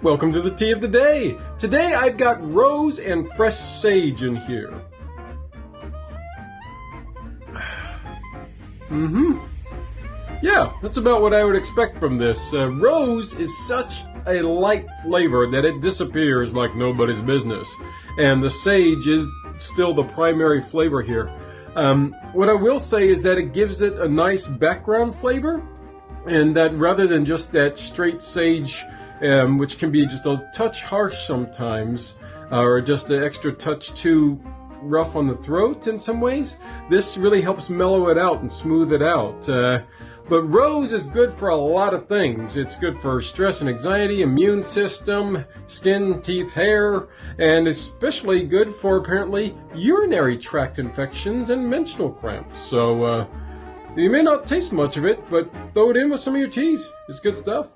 Welcome to the tea of the day. Today I've got rose and fresh sage in here. Mm-hmm. Yeah, that's about what I would expect from this. Uh, rose is such a light flavor that it disappears like nobody's business. And the sage is still the primary flavor here. Um, what I will say is that it gives it a nice background flavor and that rather than just that straight sage um, which can be just a touch harsh sometimes, uh, or just an extra touch too rough on the throat in some ways. This really helps mellow it out and smooth it out. Uh, but rose is good for a lot of things. It's good for stress and anxiety, immune system, skin, teeth, hair, and especially good for apparently urinary tract infections and menstrual cramps. So, uh, you may not taste much of it, but throw it in with some of your teas. It's good stuff.